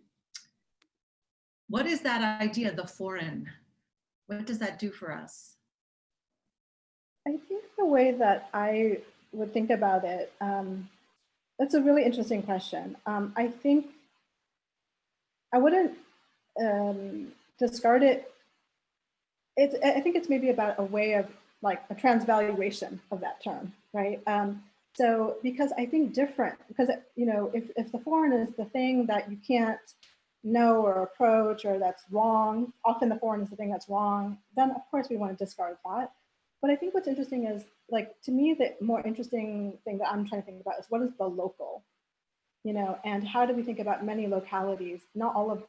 what is that idea, the foreign? What does that do for us? I think the way that I would think about it, um, that's a really interesting question. Um, I think I wouldn't um, discard it. It's, I think it's maybe about a way of like a transvaluation of that term, right? Um, so because I think different, because you know, if, if the foreign is the thing that you can't know or approach or that's wrong, often the foreign is the thing that's wrong, then of course we want to discard that. But I think what's interesting is like to me the more interesting thing that I'm trying to think about is what is the local, you know, and how do we think about many localities, not all of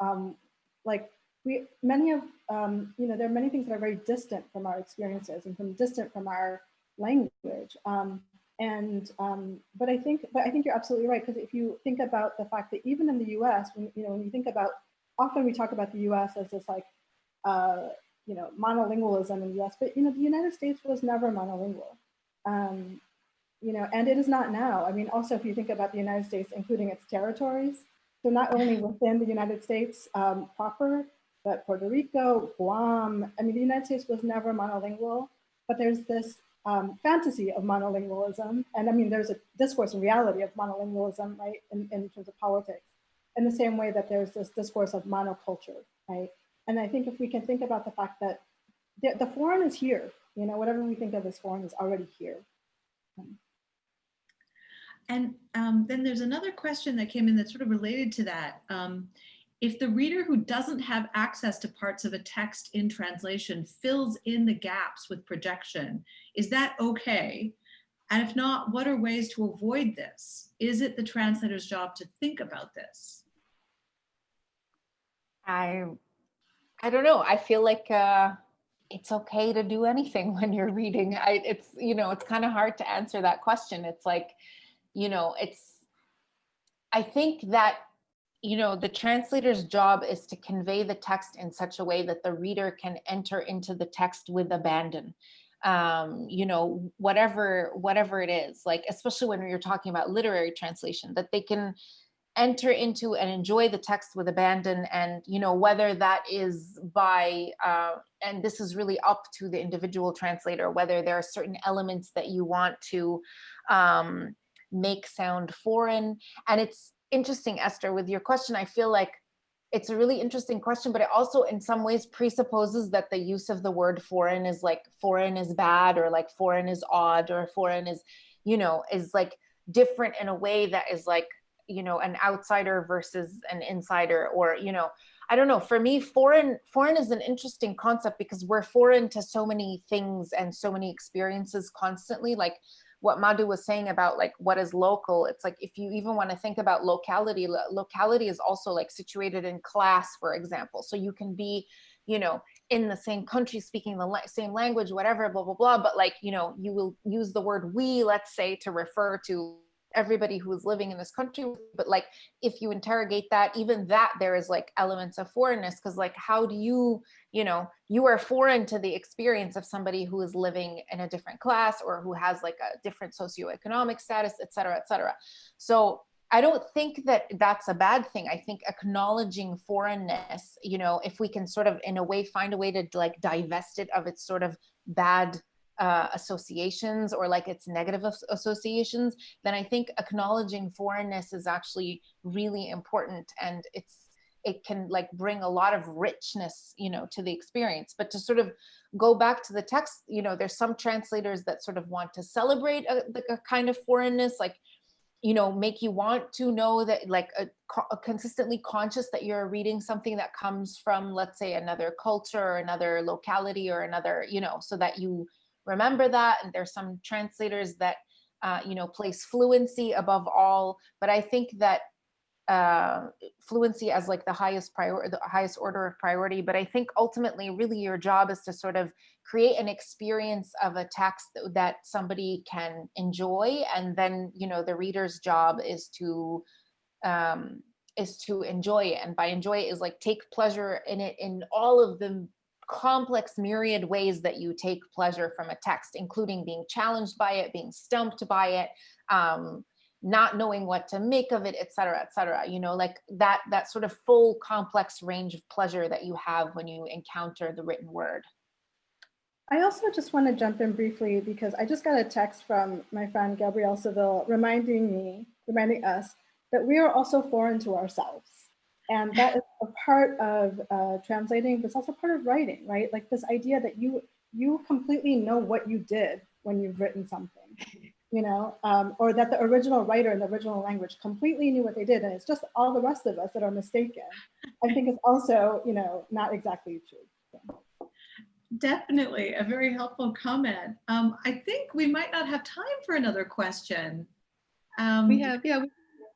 um, like we many of um, you know there are many things that are very distant from our experiences and from distant from our language. Um, and um, but I think but I think you're absolutely right because if you think about the fact that even in the U.S. when you know when you think about often we talk about the U.S. as this like uh, you know monolingualism in the U.S. but you know the United States was never monolingual. Um, you know, and it is not now. I mean, also if you think about the United States, including its territories, so not only *laughs* within the United States um, proper, but Puerto Rico, Guam. I mean, the United States was never monolingual, but there's this um, fantasy of monolingualism. And I mean, there's a discourse and reality of monolingualism, right, in, in terms of politics, in the same way that there's this discourse of monoculture, right? And I think if we can think about the fact that the, the foreign is here, you know, whatever we think of as foreign is already here. And um, then there's another question that came in that's sort of related to that. Um, if the reader who doesn't have access to parts of a text in translation fills in the gaps with projection, is that okay? And if not, what are ways to avoid this? Is it the translator's job to think about this? I I don't know. I feel like uh, it's okay to do anything *laughs* when you're reading. I it's you know it's kind of hard to answer that question. It's like you know it's I think that you know the translator's job is to convey the text in such a way that the reader can enter into the text with abandon. um, you know, whatever, whatever it is, like, especially when you're talking about literary translation, that they can enter into and enjoy the text with abandon and you know whether that is by uh, and this is really up to the individual translator whether there are certain elements that you want to um, make sound foreign and it's interesting esther with your question. I feel like it's a really interesting question but it also in some ways presupposes that the use of the word foreign is like foreign is bad or like foreign is odd or foreign is you know is like different in a way that is like you know an outsider versus an insider or you know i don't know. For me foreign foreign is an interesting concept because we're foreign to so many things and so many experiences constantly. Like what Madhu was saying about like what is local it's like if you even want to think about locality lo locality is also like situated in class for example. So you can be you know in the same country speaking the la same language whatever blah blah blah but like you know you will use the word we let's say to refer to everybody who is living in this country but like if you interrogate that even that there is like elements of foreignness because like how do you you know you are foreign to the experience of somebody who is living in a different class or who has like a different socioeconomic status et cetera et cetera so I don't think that that's a bad thing. I think acknowledging foreignness, you know, if we can sort of in a way find a way to like divest it of its sort of bad uh, associations or like its negative associations, then I think acknowledging foreignness is actually really important and it's it can like bring a lot of richness you know to the experience. But to sort of go back to the text you know there's some translators that sort of want to celebrate a, a kind of foreignness like you know make you want to know that like a, a, consistently conscious that you're reading something that comes from let's say another culture or another locality or another you know so that you remember that. And there's some translators that, uh, you know, place fluency above all. But I think that uh, fluency as like the highest priority, the highest order of priority. But I think ultimately, really, your job is to sort of create an experience of a text that, that somebody can enjoy, and then you know the reader's job is to um, is to enjoy it, and by enjoy it is like take pleasure in it in all of the complex myriad ways that you take pleasure from a text, including being challenged by it, being stumped by it, um, not knowing what to make of it, et cetera, et cetera. You know, like that, that sort of full complex range of pleasure that you have when you encounter the written word. I also just want to jump in briefly because I just got a text from my friend Gabrielle Civil reminding me, reminding us that we are also foreign to ourselves. And that is a part of uh, translating, but it's also part of writing, right? Like this idea that you you completely know what you did when you've written something, you know, um, or that the original writer in the original language completely knew what they did, and it's just all the rest of us that are mistaken. I think is also, you know, not exactly true. So. Definitely a very helpful comment. Um, I think we might not have time for another question. Um, we have, yeah,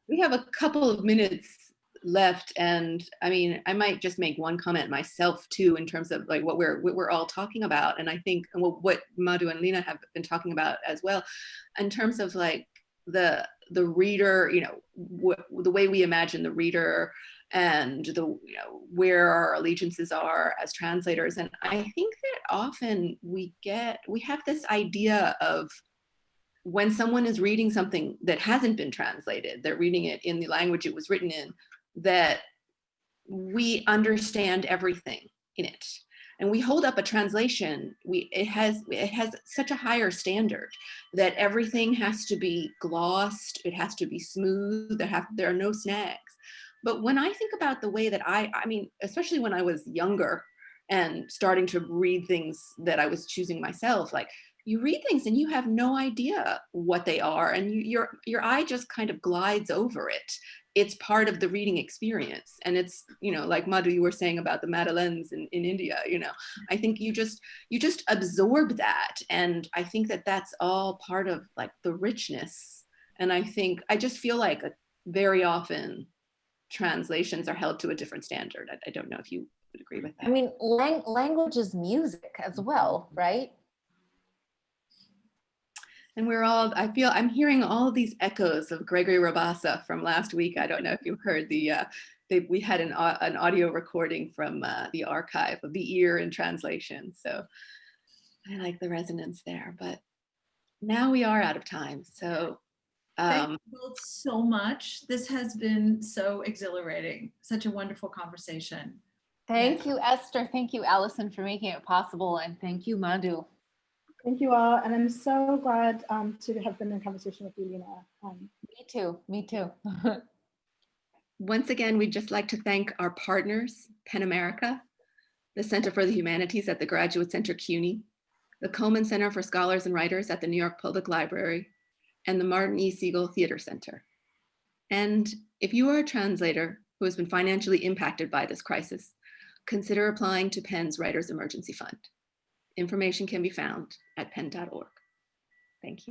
we have a couple of minutes left and i mean i might just make one comment myself too in terms of like what we're what we're all talking about and i think what madhu and lina have been talking about as well in terms of like the the reader you know the way we imagine the reader and the you know where our allegiances are as translators and i think that often we get we have this idea of when someone is reading something that hasn't been translated, they're reading it in the language it was written in, that we understand everything in it. And we hold up a translation we it has it has such a higher standard that everything has to be glossed it has to be smooth there have there are no snags. But when i think about the way that i i mean especially when i was younger and starting to read things that i was choosing myself like you read things and you have no idea what they are and you, your your eye just kind of glides over it. It's part of the reading experience and it's you know like madhu you were saying about the madeleines in, in india you know i think you just you just absorb that and i think that that's all part of like the richness. And i think i just feel like a, very often translations are held to a different standard. I, I don't know if you would agree with that. i mean lang language is music as well right and we're all, I feel, I'm hearing all these echoes of Gregory Rabassa from last week. I don't know if you heard the, uh, they, we had an, uh, an audio recording from uh, the archive of the ear in translation. So I like the resonance there, but now we are out of time. So Thank um, you both so much. This has been so exhilarating, such a wonderful conversation. Thank you, Esther. Thank you, Allison, for making it possible. And thank you, Madhu. Thank you all. And I'm so glad um, to have been in conversation with you, Lina. Um, Me too, me too. *laughs* once again, we'd just like to thank our partners, PEN America, the Center for the Humanities at the Graduate Center CUNY, the Cullman Center for Scholars and Writers at the New York Public Library, and the Martin E. Segal Theater Center. And if you are a translator who has been financially impacted by this crisis, consider applying to PEN's Writers Emergency Fund. Information can be found at pen.org. Thank you.